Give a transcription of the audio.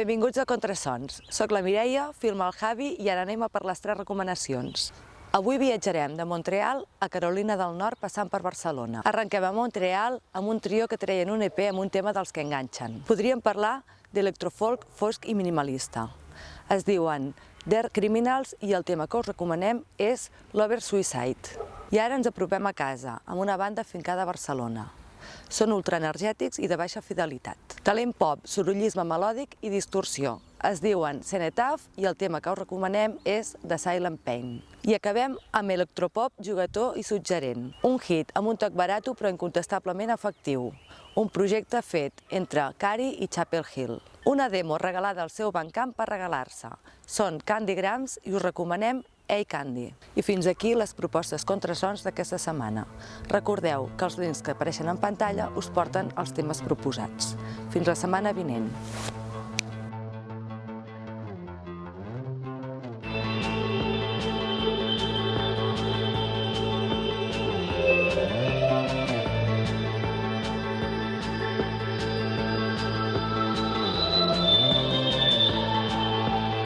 Benvinguts a Contrasons. Soc la Mireia, filma el Javi i ara anem a per les tres recomanacions. Avui viatjarem de Montreal a Carolina del Nord passant per Barcelona. Arrenquem a Montreal amb un trio que treien un EP amb un tema dels que enganxen. Podríem parlar d'electrofolk fosc i minimalista. Es diuen They're Criminals i el tema que us recomanem és Lover Suicide. I ara ens apropem a casa, amb una banda fincada a Barcelona. Són ultraenergètics i de baixa fidelitat. Talent pop, sorollisme melòdic i distorsió. Es diuen Cenetaf i el tema que us recomanem és The Silent Pain. I acabem amb electropop jugató i suggerent. Un hit amb un toc barato però incontestablement efectiu. Un projecte fet entre Cari i Chapel Hill. Una demo regalada al seu bancamp per regalar-se. Són Candy Grams i us recomanem Hey Candy. I fins aquí les propostes contrasons d'aquesta setmana. Recordeu que els links que apareixen en pantalla us porten els temes proposats. Fins la setmana vinent.